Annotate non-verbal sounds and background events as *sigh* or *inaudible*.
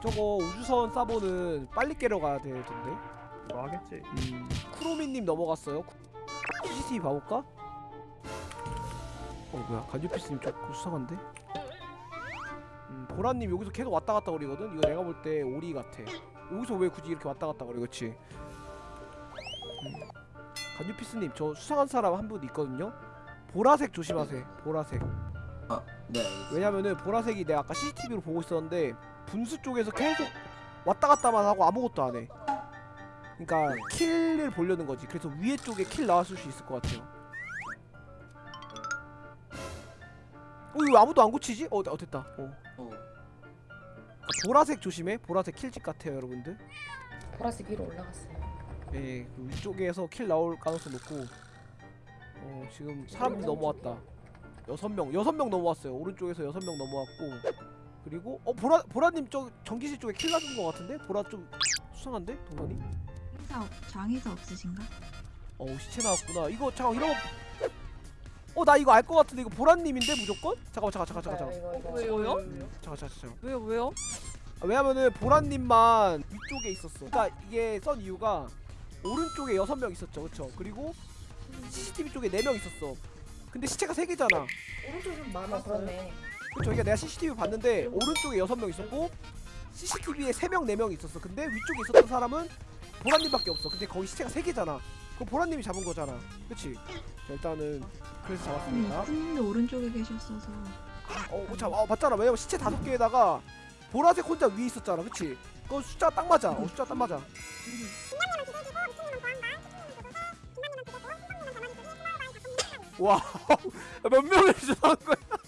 저거 우주선 사보는 빨리 깨러 가야 되던데 뭐 하겠지. 음, 쿠로미님 넘어갔어요 CCTV 봐볼까? 어 뭐야 간주피스님 좀 수상한데? 음, 보라님 여기서 계속 왔다 갔다 거리거든? 이거 내가 볼 때 오리 같아 여기서 왜 굳이 이렇게 왔다 갔다 거리 그치? 음. 간주피스님 저 수상한 사람 한 분 있거든요? 보라색 조심하세요 보라색 아, 네, 알겠습니다. 왜냐면은 보라색이 내가 아까 CCTV로 보고 있었는데 분수 쪽에서 계속 왔다 갔다만 하고 아무것도 안 해. 그러니까 kill을 보려는 거지. 그래서 위에 쪽에 kill 나왔을 수 있을 것 같아요. 어 이거 왜 아무도 안 고치지? 어, 어 됐다. 어. 어, 보라색 조심해. 보라색 kill집 같아요, 여러분들. 보라색 위로 올라갔어요. 예, 그 위쪽에서 kill 나올 가능성 높고. 어 지금 사람들 넘어왔다. 여섯 명, 여섯 명 넘어왔어요. 오른쪽에서 여섯 명 넘어왔고. 그리고 어 보라 보라님 저 전기실 쪽에 킬 나준 것 같은데? 보라 좀 수상한데 동선이? 장의사 없- 장의사 없으신가? 어 시체 나왔구나. 이거 잠깐 이런 거. 어나 이거 알 것 같은데 이거 보라님인데 무조건? 잠깐만 잠깐 잠깐 잠깐 잠깐. 이거 이거 왜요? 잠깐 잠깐 잠깐. 왜요 왜요? 아, 왜냐면은 보라님만 위쪽에 있었어. 그러니까 이게 썬 이유가 오른쪽에 여섯 명 있었죠, 그렇죠? 그리고 CCTV 쪽에 네 명 있었어. 근데 시체가 세 개잖아. 오른쪽 좀 많아 그러네. 그렇죠. 그러니까 내가 CCTV 봤는데 오른쪽에 여섯 명 있었고 CCTV에 세 명, 네명 있었어. 근데 위쪽에 있었던 사람은 보라님밖에 없어. 근데 거기 시체가 세 개잖아. 그럼 보라님이 잡은 거잖아. 그렇지? 자, 일단은 그래서 잡았습니다. 이쁜님도 오른쪽에 계셨어서 어, 자, 어, 맞잖아. 왜냐면 시체 다섯 개에다가 보라색 혼자 위에 있었잖아. 그치? 그건 숫자 딱 맞아. 어, 숫자 딱 맞아. 와, *laughs* 몇 명을 주는 거야? 끝!